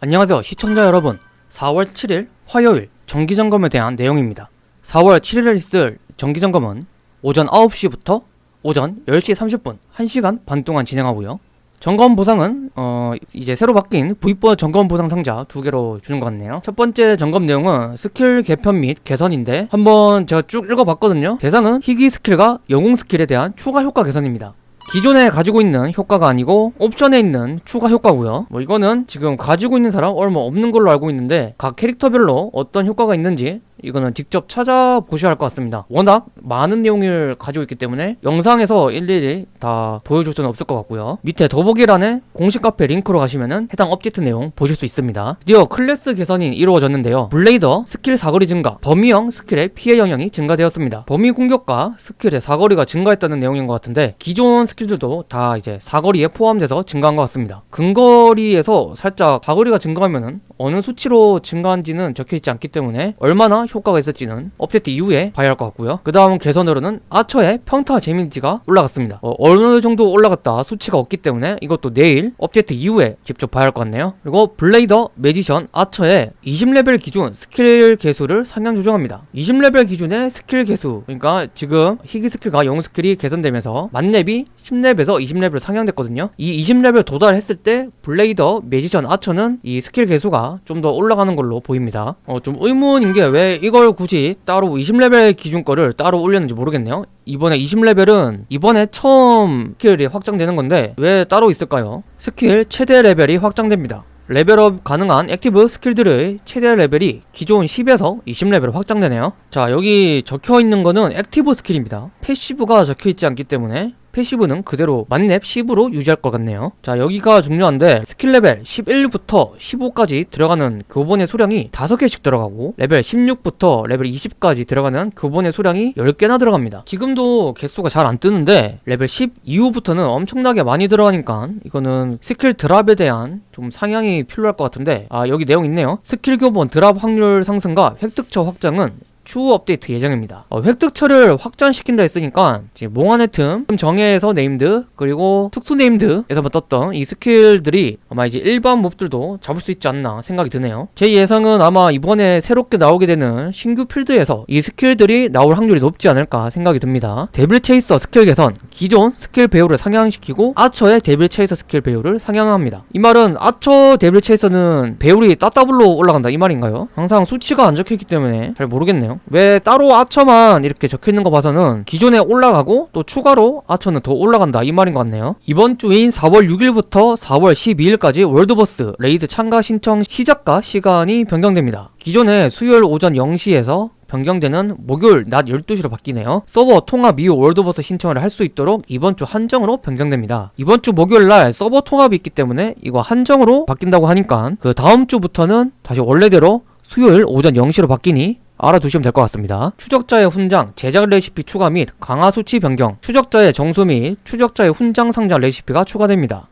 안녕하세요 시청자 여러분. 4월 7일 화요일 정기점검에 대한 내용입니다. 4월 7일에 있을 정기점검은 오전 9시부터 오전 10시 30분 1시간 반 동안 진행하고요. 점검 보상은 어 이제 새로 바뀐 V4 점검 보상 상자 두 개로 주는 것 같네요. 첫 번째 점검 내용은 스킬 개편 및 개선인데 한번 제가 쭉 읽어봤거든요. 대상은 희귀 스킬과 영웅 스킬에 대한 추가 효과 개선입니다 기존에 가지고 있는 효과가 아니고 옵션에 있는 추가 효과고요. 뭐 이거는 지금 가지고 있는 사람 얼마 없는 걸로 알고 있는데 각 캐릭터별로 어떤 효과가 있는지 이거는 직접 찾아보셔야 할 것 같습니다. 워낙 많은 내용을 가지고 있기 때문에 영상에서 일일이 다 보여줄 수는 없을 것 같고요. 밑에 더보기란에 공식 카페 링크로 가시면은 해당 업데이트 내용 보실 수 있습니다. 드디어 클래스 개선이 이루어졌는데요. 블레이더 스킬 사거리 증가 범위형 스킬의 피해 영역이 증가되었습니다. 범위 공격과 스킬의 사거리가 증가했다는 내용인 것 같은데 기존 스킬들도 다 이제 사거리에 포함돼서 증가한 것 같습니다. 근거리에서 살짝 사거리가 증가하면은 어느 수치로 증가한지는 적혀있지 않기 때문에 얼마나 효과가 있을지는 업데이트 이후에 봐야 할 것 같고요. 그 다음 개선으로는 아처의 평타 데미지가 올라갔습니다. 어, 어느 정도 올라갔다 수치가 없기 때문에 이것도 내일 업데이트 이후에 직접 봐야 할 것 같네요. 그리고 블레이더 매지션 아처의 20레벨 기준 스킬 개수를 상향 조정합니다. 20레벨 기준의 스킬 개수 그러니까 지금 희귀 스킬과 영웅 스킬이 개선되면서 만렙이 10렙에서 20레벨 상향됐거든요. 이 20레벨 도달했을 때 블레이더 매지션 아처는 이 스킬 개수가 좀 더 올라가는 걸로 보입니다. 어, 좀 의문인 게 왜 이걸 굳이 따로 20레벨 기준 거를 따로 올렸는지 모르겠네요. 이번에 20레벨은 이번에 처음 스킬이 확장되는 건데 왜 따로 있을까요? 스킬 최대 레벨이 확장됩니다. 레벨업 가능한 액티브 스킬들의 최대 레벨이 기존 10에서 20레벨 확장되네요. 자 여기 적혀있는 거는 액티브 스킬입니다. 패시브가 적혀있지 않기 때문에 패시브는 그대로 만렙 10으로 유지할 것 같네요. 자 여기가 중요한데 스킬 레벨 11부터 15까지 들어가는 교본의 수량이 5개씩 들어가고 레벨 16부터 레벨 20까지 들어가는 교본의 수량이 10개나 들어갑니다. 지금도 개수가 잘 안 뜨는데 레벨 10 이후부터는 엄청나게 많이 들어가니까 이거는 스킬 드랍에 대한 좀 상향이 필요할 것 같은데 아 여기 내용 있네요. 스킬 교본 드랍 확률 상승과 획득처 확장은 추후 업데이트 예정입니다. 어, 획득처를 확장시킨다 했으니까 이제 몽환의 틈 정예에서 네임드 그리고 특수 네임드에서만 떴던 이 스킬들이 아마 이제 일반 몹들도 잡을 수 있지 않나 생각이 드네요. 제 예상은 아마 이번에 새롭게 나오게 되는 신규 필드에서 이 스킬들이 나올 확률이 높지 않을까 생각이 듭니다. 데빌 체이서 스킬 개선 기존 스킬 배율을 상향시키고 아처의 데빌 체이서 스킬 배율을 상향합니다. 이 말은 아처 데빌 체이서는 배율이 따따블로 올라간다 이 말인가요? 항상 수치가 안 적혀있기 때문에 잘 모르겠네요 왜 따로 아처만 이렇게 적혀있는 거 봐서는 기존에 올라가고 또 추가로 아처는 더 올라간다 이 말인 것 같네요. 이번 주인 4월 6일부터 4월 12일까지 월드보스 레이드 참가 신청 시작과 시간이 변경됩니다. 기존에 수요일 오전 0시에서 변경되는 목요일 낮 12시로 바뀌네요. 서버 통합 이후 월드보스 신청을 할 수 있도록 이번 주 한정으로 변경됩니다. 이번 주 목요일 날 서버 통합이 있기 때문에 이거 한정으로 바뀐다고 하니까 그 다음 주부터는 다시 원래대로 수요일 오전 0시로 바뀌니 알아두시면 될 것 같습니다. 추적자의 훈장, 제작 레시피 추가 및 강화 수치 변경, 추적자의 정수 및 추적자의 훈장 상자 레시피가 추가됩니다.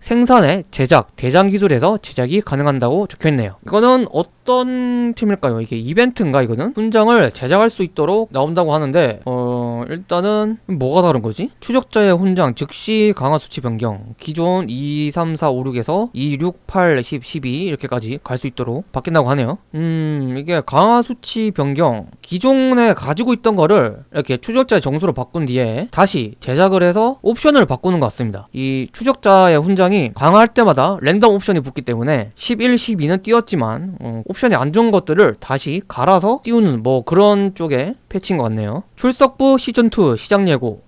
생산의 제작, 대장 기술에서 제작이 가능한다고 적혀있네요. 이거는 어떤 팀일까요? 이게 이벤트인가 이거는? 훈장을 제작할 수 있도록 나온다고 하는데 어... 일단은 뭐가 다른 거지? 추적자의 훈장 즉시 강화 수치 변경 기존 2, 3, 4, 5, 6에서 2, 6, 8, 10, 12 이렇게까지 갈 수 있도록 바뀐다고 하네요. 음... 이게 강화 수치 변경 기존에 가지고 있던 거를 이렇게 추적자의 정수로 바꾼 뒤에 다시 제작을 해서 옵션을 바꾸는 것 같습니다. 이 추적자의 훈장 상황이 강화할 때마다 랜덤 옵션이 붙기 때문에 11, 12는 띄웠지만 어, 옵션이 안 좋은 것들을 다시 갈아서 띄우는 뭐 그런 쪽의 패치인 것 같네요 출석부 시즌2 시작 예고.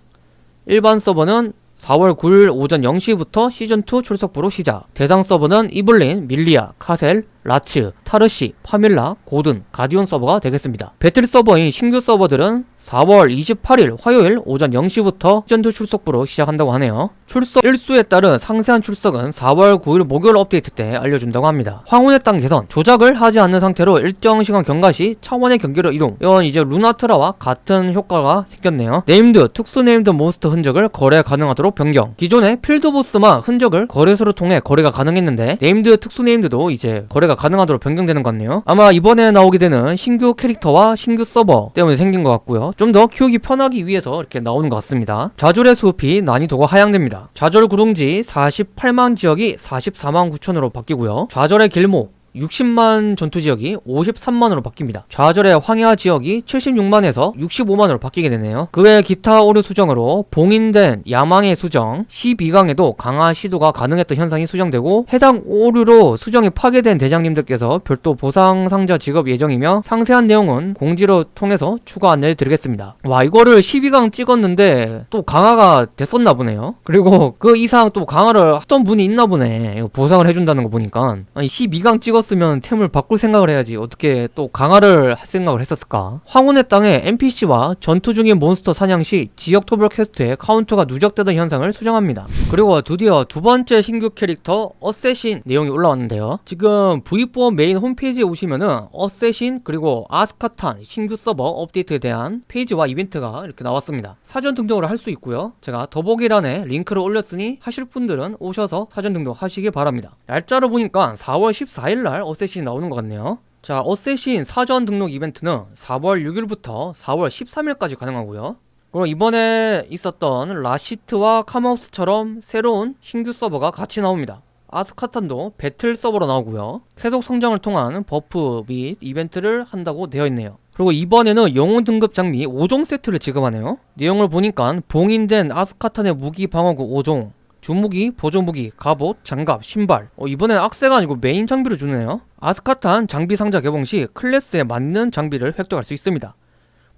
일반 서버는 4월 9일 오전 0시부터 시즌2 출석부로 시작. 대상 서버는 이블린, 밀리아, 카셀, 라츠, 타르시, 파밀라, 고든, 가디온 서버가 되겠습니다. 배틀 서버인 신규 서버들은 4월 28일 화요일 오전 0시부터 시즌2 출석부로 시작한다고 하네요. 출석 일수에 따른 상세한 출석은 4월 9일 목요일 업데이트 때 알려준다고 합니다. 황혼의 땅 개선, 조작을 하지 않는 상태로 일정 시간 경과 시 차원의 경계로 이동 이건 이제 루나트라와 같은 효과가 생겼네요. 네임드, 특수 네임드 몬스터 흔적을 거래 가능하도록 변경 기존의 필드보스만 흔적을 거래소를 통해 거래가 가능했는데 네임드, 특수 네임드도 이제 거래가 플레이가 가능하도록 변경되는 것 같네요. 아마 이번에 나오게 되는 신규 캐릭터와 신규 서버 때문에 생긴 것 같고요. 좀 더 키우기 편하기 위해서 이렇게 나오는 것 같습니다. 좌절의 숲이 난이도가 하향됩니다. 좌절 구릉지 48만 지역이 44만 9천으로 바뀌고요. 좌절의 길목 60만 전투 지역이 53만으로 바뀝니다. 좌절의 황야 지역이 76만에서 65만으로 바뀌게 되네요. 그 외 기타 오류 수정으로 봉인된 야망의 수정 12강에도 강화 시도가 가능했던 현상이 수정되고 해당 오류로 수정이 파괴된 대장님들께서 별도 보상 상자 지급 예정이며 상세한 내용은 공지로 통해서 추가 안내를 드리겠습니다. 와 이거를 12강 찍었는데 또 강화가 됐었나 보네요. 그리고 그 이상 또 강화를 했던 분이 있나 보네. 보상을 해준다는 거 보니까 아니 12강 찍었 으면 템을 바꿀 생각을 해야지 어떻게 또 강화를 할 생각을 했었을까? 황혼의 땅에 NPC와 전투 중인 몬스터 사냥 시 지역 토벌 퀘스트에 카운터가 누적되던 현상을 수정합니다. 그리고 드디어 두 번째 신규 캐릭터 assassin 내용이 올라왔는데요. 지금 V4 메인 홈페이지에 오시면은 assassin 그리고 아스카탄 신규 서버 업데이트에 대한 페이지와 이벤트가 이렇게 나왔습니다. 사전 등록을 할 수 있고요. 제가 더보기란에 링크를 올렸으니 하실 분들은 오셔서 사전 등록 하시기 바랍니다. 날짜를 보니까 4월 14일날 assassin이 나오는 것 같네요. 자, assassin 사전 등록 이벤트는 4월 6일부터 4월 13일까지 가능하고요. 그리고 이번에 있었던 라시트와 카마우스처럼 새로운 신규 서버가 같이 나옵니다. 아스카탄도 배틀 서버로 나오고요. 계속 성장을 통한 buff 및 이벤트를 한다고 되어 있네요. 그리고 이번에는 영웅 등급 장비 5종 세트를 지급하네요. 내용을 보니까 봉인된 아스카탄의 무기 방어구 5종, 주무기, 보조무기, 갑옷, 장갑, 신발. 어, 이번엔 악세가 아니고 메인 장비를 주네요. 아스카탄 장비 상자 개봉 시 클래스에 맞는 장비를 획득할 수 있습니다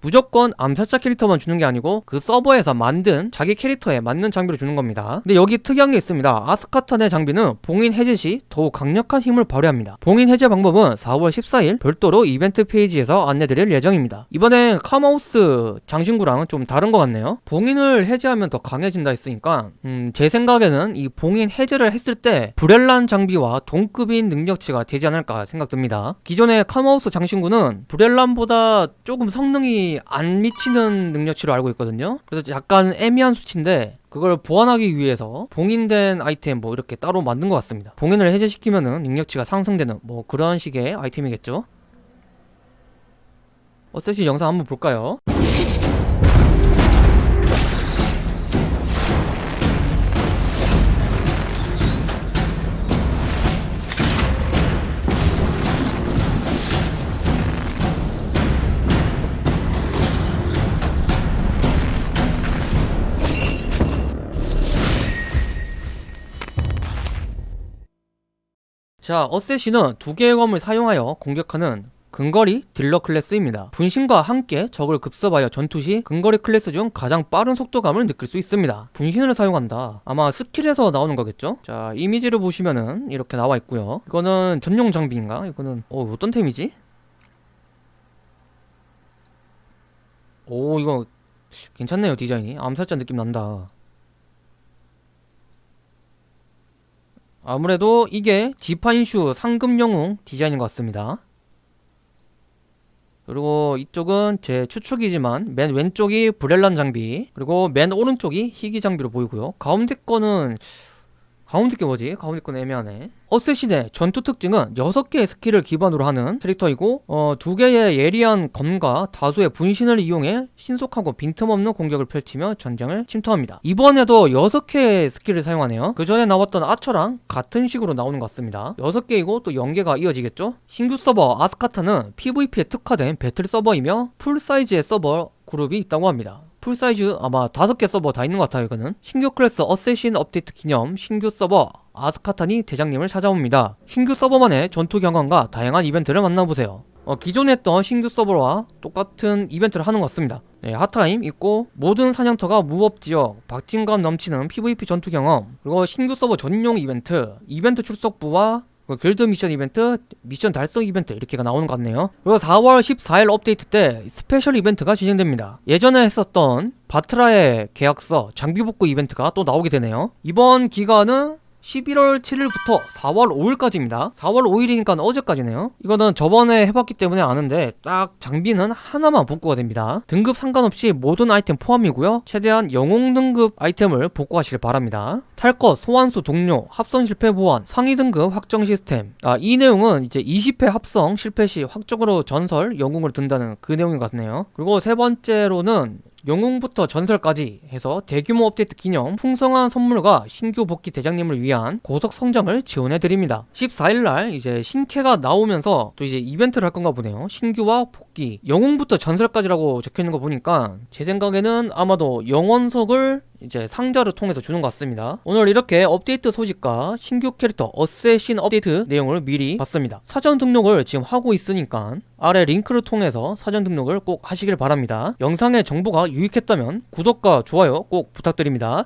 무조건 암살자 캐릭터만 주는 게 아니고 그 서버에서 만든 자기 캐릭터에 맞는 장비를 주는 겁니다. 근데 여기 특이한 게 있습니다. 아스카탄의 장비는 봉인 해제 시 더욱 강력한 힘을 발휘합니다. 봉인 해제 방법은 4월 14일 별도로 이벤트 페이지에서 안내드릴 예정입니다. 이번엔 카마우스 장신구랑은 좀 다른 것 같네요. 봉인을 해제하면 더 강해진다 했으니까 음, 제 생각에는 이 봉인 해제를 했을 때 브렐란 장비와 동급인 능력치가 되지 않을까 생각됩니다. 기존의 카마우스 장신구는 브렐란보다 조금 성능이 안 미치는 능력치로 알고 있거든요. 그래서 약간 애매한 수치인데 그걸 보완하기 위해서 봉인된 아이템 뭐 이렇게 따로 만든 것 같습니다. 봉인을 해제시키면은 능력치가 상승되는 뭐 그런 식의 아이템이겠죠? 어쌔신 영상 한번 볼까요? 자, assassin은 두 개의 검을 사용하여 공격하는 근거리 딜러 클래스입니다. 분신과 함께 적을 급습하여 전투 시 근거리 클래스 중 가장 빠른 속도감을 느낄 수 있습니다. 분신을 사용한다. 아마 스킬에서 나오는 거겠죠? 자, 이미지를 보시면은 이렇게 나와 있고요. 이거는 전용 장비인가? 이거는 어, 어떤 템이지? 오, 이거 괜찮네요, 디자인이. 암살자 느낌 난다. 아무래도 이게 지파인슈 상금 영웅 디자인인 것 같습니다. 그리고 이쪽은 제 추측이지만 맨 왼쪽이 브렐란 장비 그리고 맨 오른쪽이 희귀 장비로 보이고요. 가운데 거는 가운데 게 뭐지? 가운데 건 애매하네. assassin의 전투 특징은 6개의 스킬을 기반으로 하는 캐릭터이고 어, 2개의 예리한 검과 다수의 분신을 이용해 신속하고 빈틈없는 공격을 펼치며 전장을 침투합니다. 이번에도 6개의 스킬을 사용하네요. 그 전에 나왔던 archer랑 같은 식으로 나오는 것 같습니다. 6개이고 또 연계가 이어지겠죠? 신규 서버 아스카탄은 PVP에 특화된 배틀 서버이며 full size의 서버 그룹이 있다고 합니다. full size 아마 다섯 개 서버 다 있는 것 같아요 이거는. 신규 클래스 assassin 업데이트 기념 신규 서버 아스카탄이 대장님을 찾아옵니다. 신규 서버만의 전투 경험과 다양한 이벤트를 만나보세요. 어, 기존에 했던 신규 서버와 똑같은 이벤트를 하는 것 같습니다. 네, hot time 있고 모든 사냥터가 무법지역 박진감 넘치는 PVP 전투 경험 그리고 신규 서버 전용 이벤트 이벤트 출석부와 그 길드 미션 이벤트, 미션 달성 이벤트 이렇게가 나오는 것 같네요. 그리고 4월 14일 업데이트 때 스페셜 이벤트가 진행됩니다. 예전에 했었던 바트라의 계약서 장비 복구 이벤트가 또 나오게 되네요. 이번 기간은 11월 7일부터 4월 5일까지입니다. 4월 5일이니까 어제까지네요. 이거는 저번에 해봤기 때문에 아는데 딱 장비는 하나만 복구가 됩니다. 등급 상관없이 모든 아이템 포함이고요. 최대한 영웅 등급 아이템을 복구하시길 바랍니다. 탈 것, 소환수 동료, 합성 실패 보완, 상위 등급 확정 시스템. 아, 이 내용은 이제 20회 합성 실패 시 확정으로 전설 영웅을 든다는 그 내용인 것 같네요. 그리고 세 번째로는 영웅부터 전설까지 해서 대규모 업데이트 기념 풍성한 선물과 신규 복귀 대장님을 위한 고속 성장을 지원해 드립니다. 14일날 이제 신캐가 나오면서 또 이제 이벤트를 할 건가 보네요. 신규와 복귀 영웅부터 전설까지라고 적혀 있는 거 보니까 제 생각에는 아마도 영원석을 이제 상자를 통해서 주는 것 같습니다. 오늘 이렇게 업데이트 소식과 신규 캐릭터 어쌔신 업데이트 내용을 미리 봤습니다. 사전 등록을 지금 하고 있으니까 아래 링크를 통해서 사전 등록을 꼭 하시길 바랍니다. 영상의 정보가 유익했다면 구독과 좋아요 꼭 부탁드립니다.